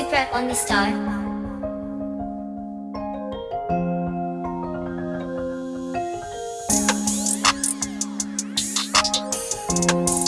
Super Only Star. Super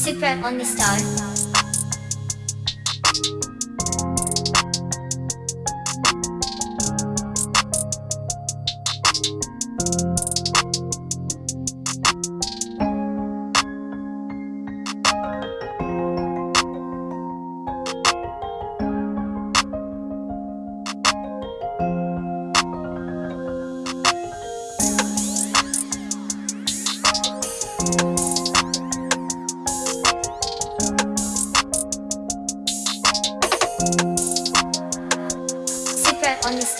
Super Only Star. Super Only Star.